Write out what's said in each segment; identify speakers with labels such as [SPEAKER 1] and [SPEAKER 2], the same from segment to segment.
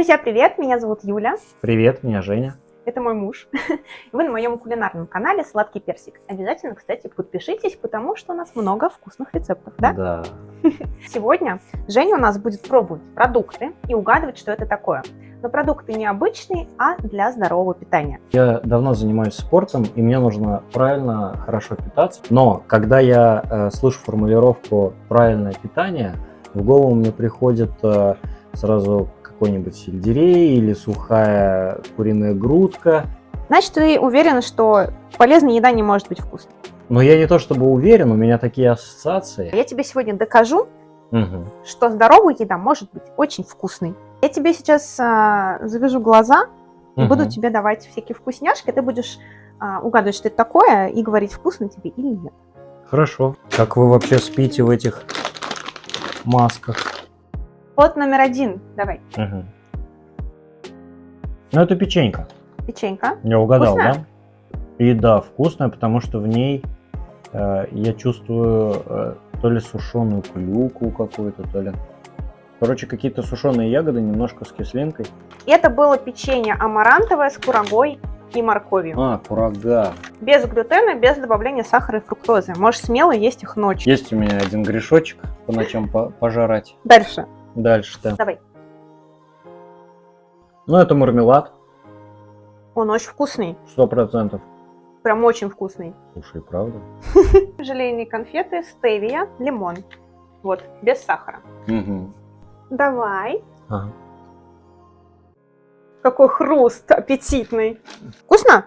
[SPEAKER 1] Друзья, привет! Меня зовут Юля.
[SPEAKER 2] Привет, меня Женя.
[SPEAKER 1] Это мой муж. Вы на моем кулинарном канале «Сладкий персик». Обязательно, кстати, подпишитесь, потому что у нас много вкусных рецептов, да?
[SPEAKER 2] Да.
[SPEAKER 1] Сегодня Женя у нас будет пробовать продукты и угадывать, что это такое. Но продукты не обычные, а для здорового питания.
[SPEAKER 2] Я давно занимаюсь спортом, и мне нужно правильно, хорошо питаться. Но когда я э, слышу формулировку «правильное питание», в голову мне приходит э, сразу какой-нибудь сельдерей или сухая куриная грудка.
[SPEAKER 1] Значит, ты уверен, что полезная еда не может быть вкусной?
[SPEAKER 2] Но я не то чтобы уверен, у меня такие ассоциации.
[SPEAKER 1] Я тебе сегодня докажу,
[SPEAKER 2] Угу.
[SPEAKER 1] что здоровая еда может быть очень вкусной. Я тебе сейчас а, завяжу глаза и буду тебе давать всякие вкусняшки, ты будешь а, угадывать, что это такое, и говорить, вкусно тебе или нет.
[SPEAKER 2] Хорошо. Как вы вообще спите в этих масках?
[SPEAKER 1] Вот номер один, давай,
[SPEAKER 2] Угу. Ну, это печенька.
[SPEAKER 1] печенька.
[SPEAKER 2] Я угадал,
[SPEAKER 1] Вкусная?
[SPEAKER 2] да? И да, вкусная, потому что в ней э, я чувствую э, то ли сушеную клюкву какую-то, то ли... Короче, какие-то сушеные ягоды, немножко с кислинкой.
[SPEAKER 1] Это было печенье амарантовое с курагой и морковью.
[SPEAKER 2] А, курага.
[SPEAKER 1] Без глютена, без добавления сахара и фруктозы. Можешь смело есть их ночью.
[SPEAKER 2] Есть у меня один грешочек по ночам по- пожрать.
[SPEAKER 1] Дальше,
[SPEAKER 2] Дальше-то.
[SPEAKER 1] давай.
[SPEAKER 2] Ну, это мармелад,
[SPEAKER 1] Он очень вкусный,
[SPEAKER 2] сто процентов.
[SPEAKER 1] прям очень вкусный.
[SPEAKER 2] Слушай, правда?
[SPEAKER 1] Желейные конфеты, стевия, лимон. Вот, без сахара.
[SPEAKER 2] Угу.
[SPEAKER 1] Давай.
[SPEAKER 2] Ага.
[SPEAKER 1] Какой хруст аппетитный. Вкусно?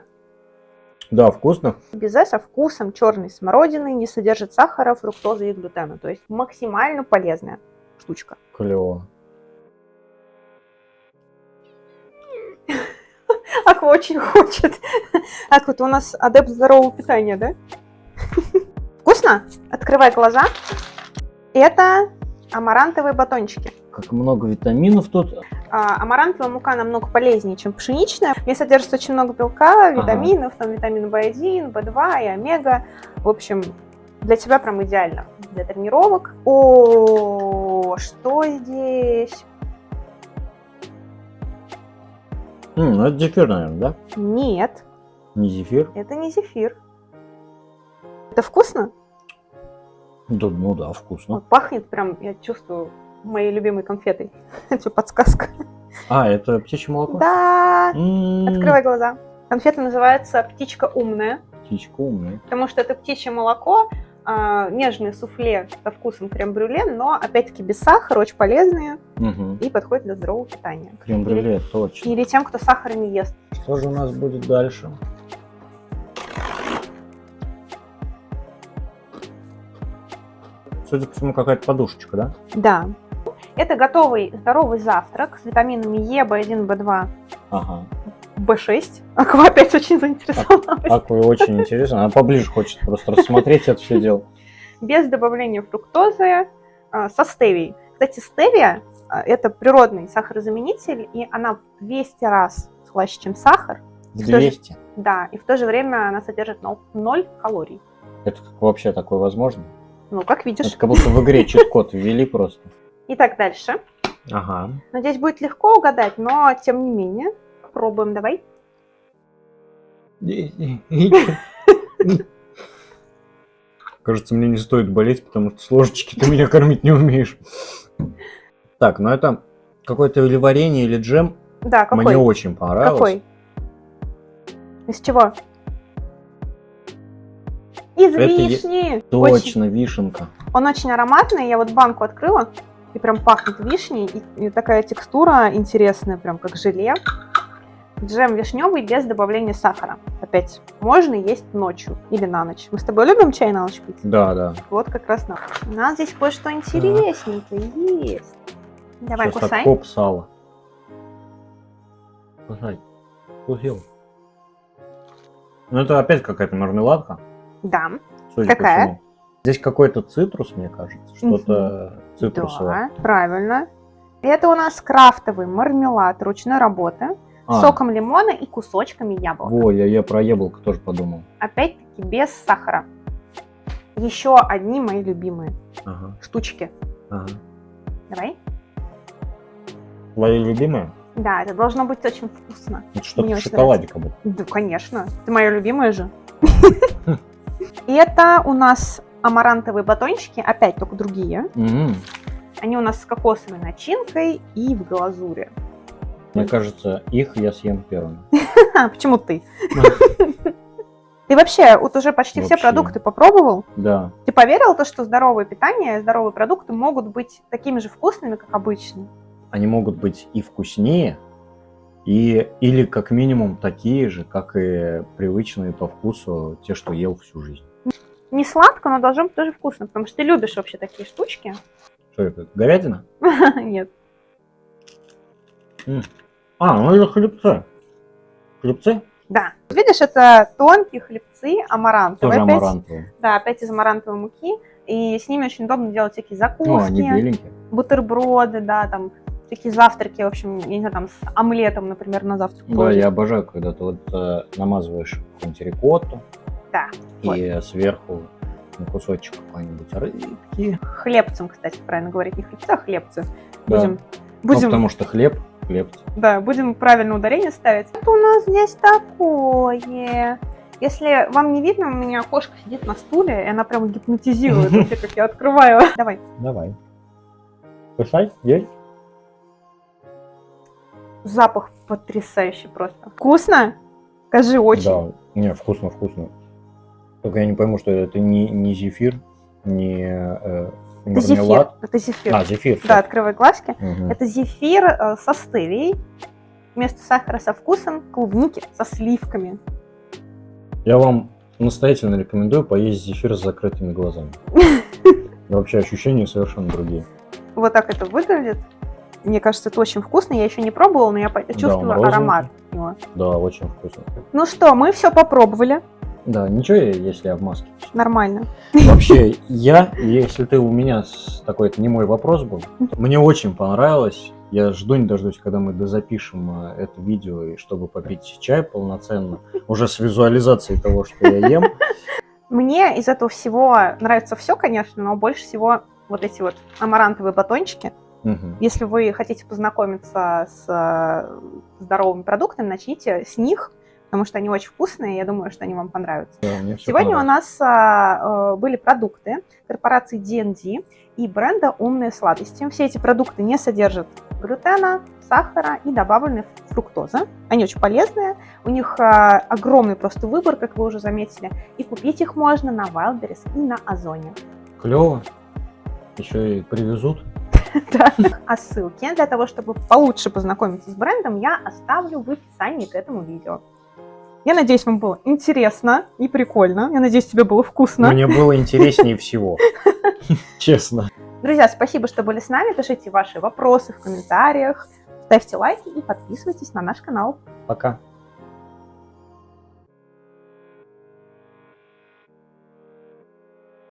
[SPEAKER 2] Да, вкусно.
[SPEAKER 1] Безе со вкусом черной смородины, не содержит сахара, фруктозы и глютена. То есть максимально полезная штучка.
[SPEAKER 2] Клево.
[SPEAKER 1] Аква очень хочет. Аква, ты у нас адепт здорового питания, да? Вкусно? Открывай глаза. Это амарантовые батончики.
[SPEAKER 2] Как много витаминов тут.
[SPEAKER 1] А, амарантовая мука намного полезнее, чем пшеничная. В ней содержится очень много белка, витаминов, там витамин В1, В2 и омега. В общем, для тебя прям идеально. Для тренировок. О, что здесь?
[SPEAKER 2] М, ну, это зефир, наверное, да?
[SPEAKER 1] Нет,
[SPEAKER 2] Не зефир?
[SPEAKER 1] это не зефир. Это вкусно?
[SPEAKER 2] Да, ну да, вкусно.
[SPEAKER 1] Вот пахнет прям, я чувствую, моей любимой конфетой. Это подсказка.
[SPEAKER 2] А, это птичье молоко?
[SPEAKER 1] Да,
[SPEAKER 2] М,
[SPEAKER 1] открывай глаза. Конфета называется «Птичка умная».
[SPEAKER 2] Птичка умная.
[SPEAKER 1] потому что это птичье молоко, а, нежное суфле со вкусом крем-брюле, но опять-таки без сахара, очень полезные
[SPEAKER 2] Угу.
[SPEAKER 1] и подходят для здорового питания.
[SPEAKER 2] Крем-брюле, точно.
[SPEAKER 1] Или тем, кто сахар не ест.
[SPEAKER 2] Что же у нас будет дальше? Судя по всему, какая-то подушечка, да?
[SPEAKER 1] Да. Это готовый здоровый завтрак с витаминами Е, В1, В2,
[SPEAKER 2] Ага.
[SPEAKER 1] В6. Аква опять очень заинтересовалась.
[SPEAKER 2] Акве очень интересно. Она поближе хочет просто рассмотреть это все дело.
[SPEAKER 1] Без добавления фруктозы, а, со стевией. Кстати, стевия а, – это природный сахарозаменитель, и она в 200 раз слаще, чем сахар.
[SPEAKER 2] В
[SPEAKER 1] Что же-
[SPEAKER 2] 200.
[SPEAKER 1] Да, и в то же время она содержит 0 калорий.
[SPEAKER 2] Это как вообще такое возможно?
[SPEAKER 1] Ну, как видишь.
[SPEAKER 2] Это как будто в игре чит-код ввели просто.
[SPEAKER 1] Итак, дальше.
[SPEAKER 2] Ага.
[SPEAKER 1] Надеюсь, будет легко угадать, но тем не менее. Пробуем, давай.
[SPEAKER 2] Кажется, мне не стоит болеть, потому что с ложечки ты меня кормить не умеешь. Так, ну это какое-то или варенье, или джем.
[SPEAKER 1] Да, какой?
[SPEAKER 2] Мне очень понравилось.
[SPEAKER 1] Какой? Из чего? Из
[SPEAKER 2] Это е-
[SPEAKER 1] вишни. Очень-
[SPEAKER 2] Точно, вишенка.
[SPEAKER 1] Он очень ароматный. Я вот банку открыла, и прям пахнет вишней. И, и такая текстура интересная, прям как желе. Джем вишневый без добавления сахара. Опять, можно есть ночью или на ночь. Мы с тобой любим чай на ночь пить?
[SPEAKER 2] Да, да.
[SPEAKER 1] Вот как раз на. У нас здесь кое-что интересненькое есть. Давай,
[SPEAKER 2] Сейчас
[SPEAKER 1] кусай.
[SPEAKER 2] откоп сала. Кусай. Вкусил. Ну это опять какая-то мармеладка.
[SPEAKER 1] Да.
[SPEAKER 2] Судя
[SPEAKER 1] Какая?
[SPEAKER 2] всему. Здесь какой-то цитрус, мне кажется. Что-то цитрусовое.
[SPEAKER 1] Да, правильно. Это у нас крафтовый мармелад ручной работы
[SPEAKER 2] А,
[SPEAKER 1] соком лимона и кусочками яблока.
[SPEAKER 2] Во, я, я про яблоко тоже подумал.
[SPEAKER 1] Опять-таки без сахара. Еще одни мои любимые
[SPEAKER 2] Ага,
[SPEAKER 1] штучки.
[SPEAKER 2] ага.
[SPEAKER 1] Давай.
[SPEAKER 2] Твои любимые?
[SPEAKER 1] Да, это должно быть очень вкусно.
[SPEAKER 2] Это что-то в шоколаде как будто.
[SPEAKER 1] Да, конечно. Ты моя любимая же. Это у нас амарантовые батончики, опять только другие. Они у нас с кокосовой начинкой и в глазури.
[SPEAKER 2] Мне кажется, их я съем первым.
[SPEAKER 1] Ха, Почему ты? Ты вообще вот уже почти все
[SPEAKER 2] Вообще.
[SPEAKER 1] продукты попробовал?
[SPEAKER 2] Да.
[SPEAKER 1] Ты поверил то, что здоровое питание, здоровые продукты могут быть такими же вкусными, как обычные?
[SPEAKER 2] Они могут быть и вкуснее, и, или как минимум такие же, как и привычные по вкусу те, что ел всю жизнь.
[SPEAKER 1] Не сладко, но должно быть тоже вкусно, потому что ты любишь вообще такие штучки.
[SPEAKER 2] Что это? Говядина?
[SPEAKER 1] Нет.
[SPEAKER 2] А, ну это хлебцы. Хлебцы?
[SPEAKER 1] Да. Видишь, это тонкие хлебцы амарантовые.
[SPEAKER 2] Тоже
[SPEAKER 1] опять.
[SPEAKER 2] амарантовые.
[SPEAKER 1] Да, опять из амарантовой муки. И с ними очень удобно делать всякие
[SPEAKER 2] Ну, они
[SPEAKER 1] закуски,
[SPEAKER 2] беленькие.
[SPEAKER 1] бутерброды, да, там всякие завтраки, в общем, я не знаю, там с омлетом, например, на завтрак.
[SPEAKER 2] Да,
[SPEAKER 1] положить.
[SPEAKER 2] я обожаю, когда ты вот э, намазываешь какую-нибудь рикотту
[SPEAKER 1] Да.
[SPEAKER 2] и сверху на кусочек какой-нибудь рыбки.
[SPEAKER 1] Хлебцем, кстати, правильно говорить, не хлебцы, а хлебцы.
[SPEAKER 2] Да.
[SPEAKER 1] Будем,
[SPEAKER 2] Ну,
[SPEAKER 1] будем,
[SPEAKER 2] потому что хлеб, хлебцы.
[SPEAKER 1] да, будем правильно ударение ставить. Это у нас здесь такое. Если вам не видно, у меня кошка сидит на стуле, и она прям гипнотизирует, вообще, как я открываю. Давай.
[SPEAKER 2] Давай. Кусай, есть?
[SPEAKER 1] Запах потрясающий просто. Вкусно? Скажи, очень.
[SPEAKER 2] Да, не, вкусно, вкусно. Только я не пойму, что это не, не зефир, не э,
[SPEAKER 1] Это зефир.
[SPEAKER 2] мармелад.
[SPEAKER 1] Это зефир.
[SPEAKER 2] А, зефир.
[SPEAKER 1] Да, открывай глазки.
[SPEAKER 2] Мгм.
[SPEAKER 1] Это зефир э, со стевией. Вместо сахара со вкусом клубники со сливками.
[SPEAKER 2] Я вам настоятельно рекомендую поесть зефир с закрытыми глазами. Вообще ощущения совершенно другие.
[SPEAKER 1] Вот так это выглядит. Мне кажется, это очень вкусно. Я еще не пробовала, но я чувствую
[SPEAKER 2] розовенький.
[SPEAKER 1] аромат. его.
[SPEAKER 2] Да, очень вкусно.
[SPEAKER 1] Ну что, мы все попробовали.
[SPEAKER 2] Да, ничего, если я в маске.
[SPEAKER 1] Нормально.
[SPEAKER 2] Вообще, я, если ты у меня с такой, это не мой вопрос был, мне очень понравилось. Я жду не дождусь, когда мы дозапишем э, это видео, и чтобы попить чай полноценно, уже с визуализацией того, что я ем.
[SPEAKER 1] Мне из этого всего нравится все, конечно, но больше всего вот эти вот амарантовые батончики.
[SPEAKER 2] Мгм.
[SPEAKER 1] Если вы хотите познакомиться с э, здоровыми продуктами, начните с них, потому что они очень вкусные, я думаю, что они вам понравятся.
[SPEAKER 2] Да,
[SPEAKER 1] Сегодня у нас а, э, были продукты корпорации D&D и бренда «Умные сладости». Все эти продукты не содержат глютена, сахара и добавленной фруктозы. Они очень полезные, у них а, огромный просто выбор, как вы уже заметили, и купить их можно на Wildberries и на Озоне.
[SPEAKER 2] Клево. Еще и привезут.
[SPEAKER 1] Да. А ссылки для того, чтобы получше познакомиться с брендом, я оставлю в описании к этому видео. Я надеюсь, вам было интересно и прикольно. Я надеюсь, тебе было вкусно.
[SPEAKER 2] Мне было интереснее всего. Честно.
[SPEAKER 1] Друзья, спасибо, что были с нами. Пишите ваши вопросы в комментариях, ставьте лайки и подписывайтесь на наш канал.
[SPEAKER 2] Пока.